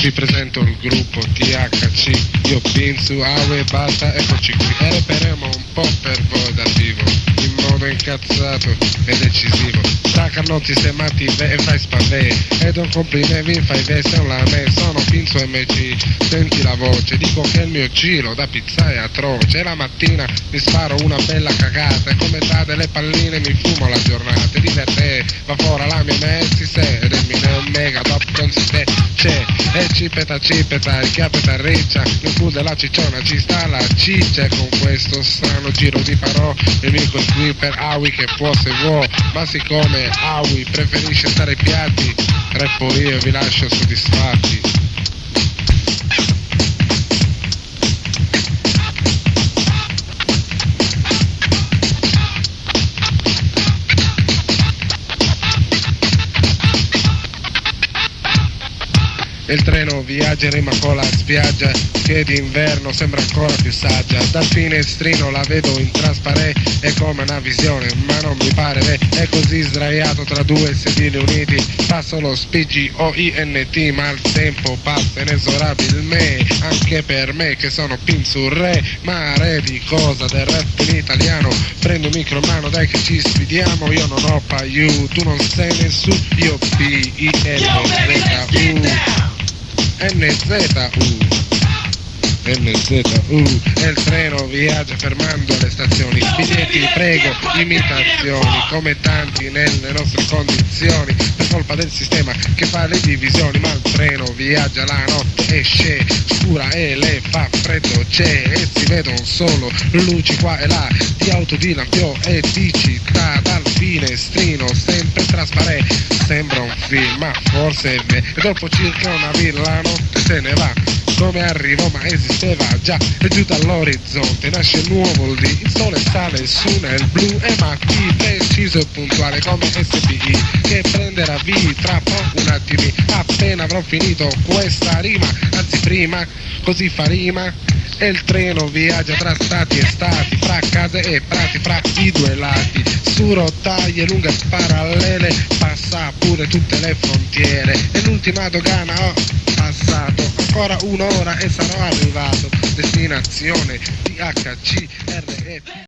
Vi presento il gruppo THC, io Pinzu, Aue, basta, eccoci qui. E reperemo un po' per voi dal vivo, in modo incazzato e decisivo. Semati ve e fai spavè, ed un complimento vi fai veste un lame, sono Pinzu MC, senti la voce, dico che il mio giro da pizza è atroce. E la mattina mi sparo una bella cagata, e come da delle palline mi fumo la giornata. E diverte, va fuori la mia messi se, ed mio mega top consistente c'è e cipeta cipeta il chiapeta riccia nel pool della cicciona ci sta la ciccia con questo strano giro di farò. Il mio per Awi che può se vuoi ma siccome Awi preferisce stare ai piatti reppo io vi lascio soddisfatti Il treno viaggia in rima con la spiaggia che d'inverno sembra ancora più saggia. Dal finestrino la vedo in trasparente, è come una visione, ma non mi pare beh, è così sdraiato tra due sedili uniti. Passo lo spigi o INT, ma il tempo passa inesorabilmente, anche per me che sono pinzurre, ma re di cosa del rap in italiano. Prendo un micro in mano, dai che ci sfidiamo, io non ho paiu, tu non sei nessuno, io P-I-N-Z-U. NZU. NZU e il treno viaggia fermando le stazioni. Biglietti prego imitazioni come tanti nelle nostre condizioni. Per colpa del sistema che fa le divisioni ma il treno viaggia la notte esce scura e le fa freddo c'è e si vedono solo luci qua e là di auto di lampio e di città. Dal finestrino sempre trasparente film ma forse è vero e dopo circa una villa la notte se ne va. Come arrivò ma esisteva già. E giù dall'orizzonte nasce nuovo lì. Il sole sale su nel blu e ma chi preciso e puntuale come SPI che prenderà via tra poco un attimo appena avrò finito questa rima anzi prima così fa rima. E il treno viaggia tra stati e stati, fra case e prati, fra i due lati, su rotaie lunghe parallele, pure tutte le frontiere, e l'ultima dogana ho passato, ancora un'ora e sarò arrivato, destinazione DHC RF.